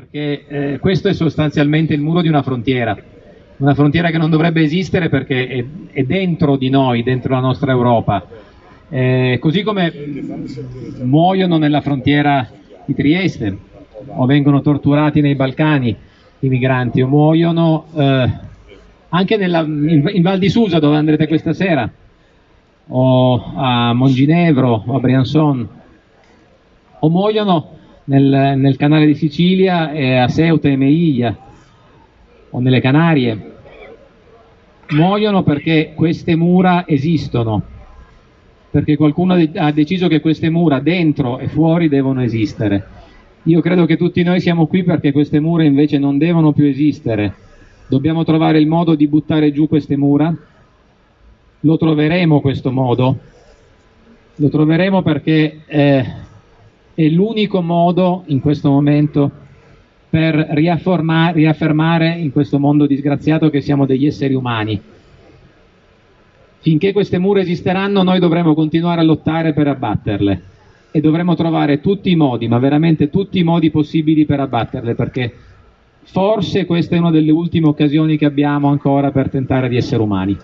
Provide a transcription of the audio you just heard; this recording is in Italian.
perché eh, questo è sostanzialmente il muro di una frontiera, una frontiera che non dovrebbe esistere perché è, è dentro di noi, dentro la nostra Europa. Eh, così come muoiono nella frontiera di Trieste o vengono torturati nei Balcani i migranti o muoiono eh, anche nella, in, in Val di Susa dove andrete questa sera o a Monginevro o a Briançon o muoiono nel, nel canale di Sicilia e a Ceuta e Meiglia o nelle Canarie. Muoiono perché queste mura esistono perché qualcuno ha deciso che queste mura dentro e fuori devono esistere. Io credo che tutti noi siamo qui perché queste mura invece non devono più esistere. Dobbiamo trovare il modo di buttare giù queste mura. Lo troveremo questo modo. Lo troveremo perché eh, è l'unico modo in questo momento per riaffermare in questo mondo disgraziato che siamo degli esseri umani. Finché queste mura esisteranno noi dovremo continuare a lottare per abbatterle e dovremo trovare tutti i modi, ma veramente tutti i modi possibili per abbatterle, perché forse questa è una delle ultime occasioni che abbiamo ancora per tentare di essere umani.